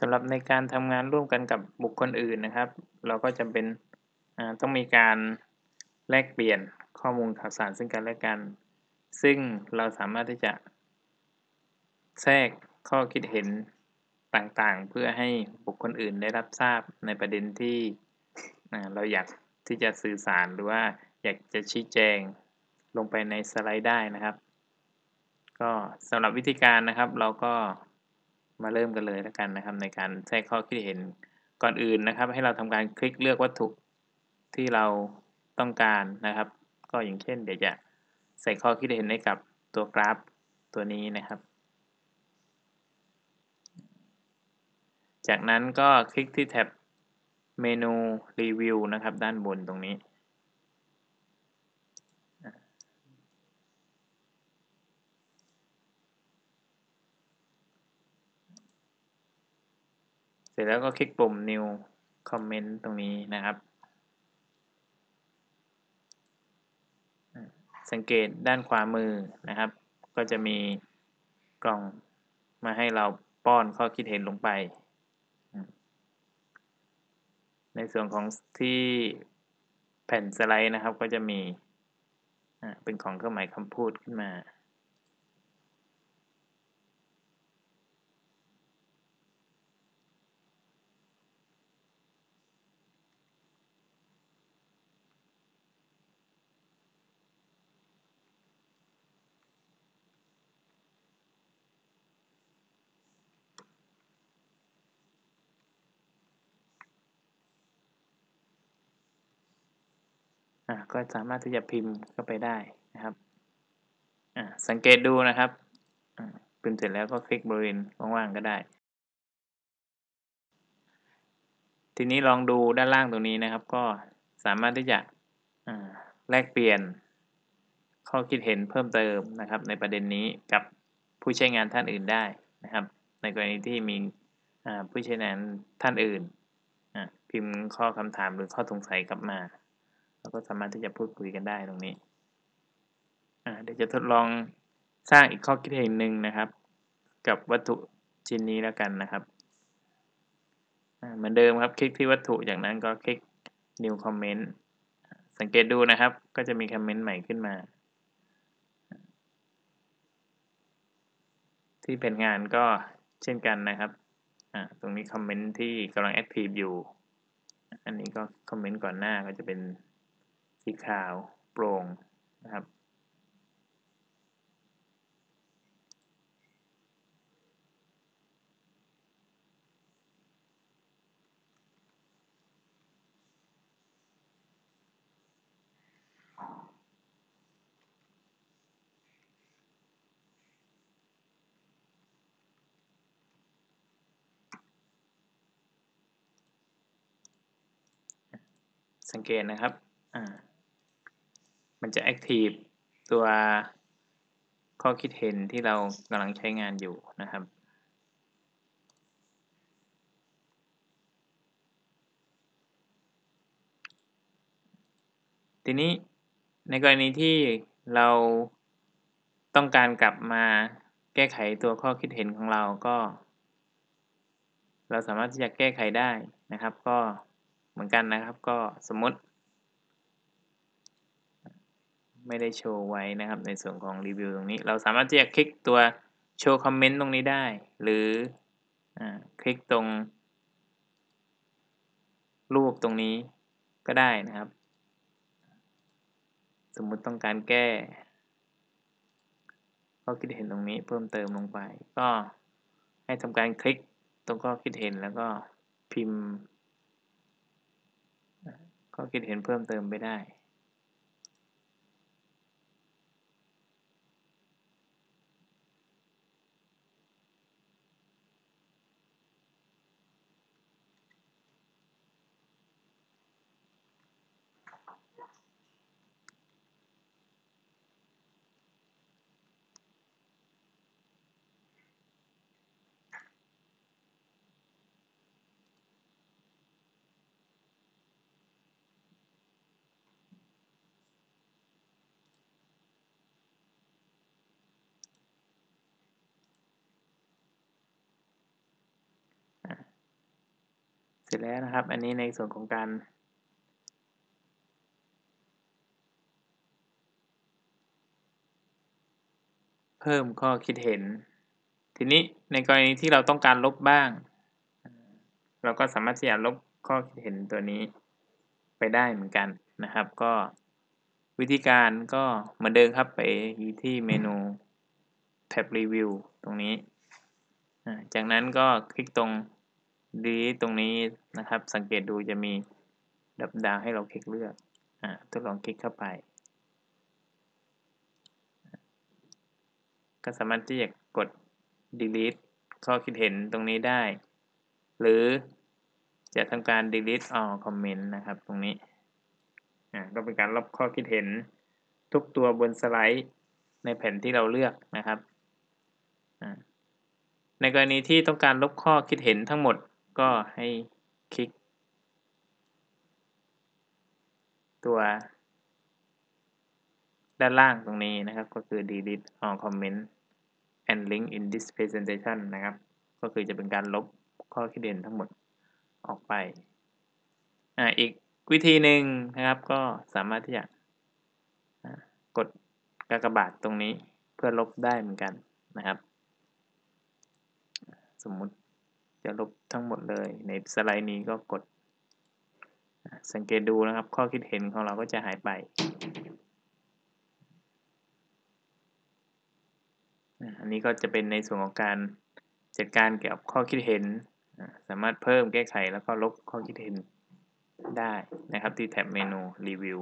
สำหรับในการทำงานร่วมกันกับบุคคลอื่นนะครับ เราก็จำเป็นต้องมีการแลกเปลี่ยนข้อมูลข่าวสารซึ่งกันและกัน ซึ่งเราสามารถที่จะแทรกข้อคิดเห็นต่างๆ เพื่อให้บุคคลอื่นได้รับทราบในประเด็นที่เราอยากที่จะสื่อสารหรือว่าอยากจะชี้แจงลงไปในสไลด์ได้นะครับ ก็สำหรับวิธีการนะครับเราก็ มาเริ่มกันเลยแล้วกันนะครับ ในการแทรกข้อคิดเห็นก่อนอื่นนะครับ ให้เราทำการคลิกเลือกวัตถุที่เราต้องการนะครับ ก็อย่างเช่น เดี๋ยวจะใส่ข้อคิดเห็นให้กับตัวกราฟตัวนี้นะครับ จากนั้นก็คลิกที่แท็บเมนูรีวิวนะครับ ด้านบนตรงนี้ ร็จแล้วก็คลิกปุ่ม new comment ตรงนี้นะครับ สังเกตด้านขวามือนะครับ ก็จะมีกล่องมาให้เราป้อนข้อคิดเห็นลงไป ในส่วนของที่แผ่นสไลด์นะครับก็จะมีเป็นของเครื่องหมายคำพูดขึ้นมา ก็สามารถที่จะพิมพ์เข้าไปได้นะครับสังเกตดูนะครับพิมพ์เสร็จแล้วก็คลิกบริเวณว่างๆก็ได้ ทีนี้ลองดูด้านล่างตรงนี้นะครับ ก็สามารถที่จะแลกเปลี่ยนข้อคิดเห็นเพิ่มเติมนะครับ ในประเด็นนี้กับผู้ใช้งานท่านอื่นได้นะครับ ในกรณีที่มีผู้ใช้งานท่านอื่นพิมพ์ข้อคำถามหรือข้อสงสัยกลับมา เราก็สามารถที่จะพูดคุยกันได้ตรงนี้เดี๋ยวจะทดลองสร้างอีกข้อคิดเห็นหนึ่งนะครับ กับวัตถุชิ้นนี้แล้วกันนะครับเหมือนเดิมครับคลิกที่วัตถุจากนั้นก็คลิก new comment สังเกตดูนะครับ ก็จะมีคอมเมนต์ใหม่ขึ้นมา ที่เป็นงานก็เช่นกันนะครับตรงนี้คอมเมนต์ที่กำลังแอคทีฟอยู่ อันนี้ก็คอมเมนต์ก่อนหน้าก็จะเป็น สีขาว โปร่งนะครับ สังเกตนะครับ อ่า มันจะ active ตัวข้อคิดเห็นที่เรากำลังใช้งานอยู่นะครับ ทีนี้ในกรณีที่เราต้องการกลับมาแก้ไขตัวข้อคิดเห็นของเราก็ เราสามารถที่จะแก้ไขได้นะครับ ก็เหมือนกันนะครับ ก็สมมติ ไม่ได้โชว์ไว้นะครับ ในส่วนของรีวิวตรงนี้ เราสามารถที่จะคลิกตัวโชว์คอมเมนต์ตรงนี้ได้ หรืออคลิกตรง รูปตรงนี้ก็ได้นะครับ สมมุติต้องการแก้ข้อคิดเห็นตรงนี้เพิ่มเติมลงไป ก็ให้ทำการคลิกตรงข้อคิดเห็นแล้วก็พิมพ์ข้อคิดเห็นเพิ่มเติมไปได้ สร็จแล้วนะครับ อันนี้ในส่วนของการ เพิ่มข้อคิดเห็น ทีนี้ในกรณีที่เราต้องการลบบ้าง เราก็สามารถที่จะลบข้อคิดเห็นตัวนี้ไปได้เหมือนกันนะครับ ก็วิธีการก็เหมือนเดิมครับไปที่เมนูแท็บรีวิวตรงนี้ จากนั้นก็คลิกตรง delete ตรงนี้นะครับ สังเกตดูจะมีดับดาวให้เราคลิกเลือกอทดลองคลิกเข้าไป ก็สามารถที่จะกด delete ข้อคิดเห็นตรงนี้ได้ หรือจะทำการ delete all comment นะครับ ตรงนี้ก็เป็นการลบข้อคิดเห็นทุกตัวบนสไลด์ในแผ่นที่เราเลือกนะครับ ในกรณีที่ต้องการลบข้อคิดเห็นทั้งหมด ก็ให้คลิก ตัว ด้านล่างตรงนี้นะครับ ก็คือ delete all comment and link in this presentation นะครับ ก็คือจะเป็นการลบข้อคิดเห็นทั้งหมดออกไปอ่าอีกวิธีหนึ่งนะครับ ก็สามารถที่จะกดกากบาทตรงนี้เพื่อลบได้เหมือนกันนะครับ สมมุติ จะลบทั้งหมดเลย ในสไลด์นี้ก็กด สังเกตดูนะครับ ข้อคิดเห็นของเราก็จะหายไปอันนี้ก็จะเป็นในส่วนของการจัดการเกี่ยวกับข้อคิดเห็น สามารถเพิ่มแก้ไขแล้วก็ลบข้อคิดเห็นได้นะครับที่แท็บเมนูรีวิว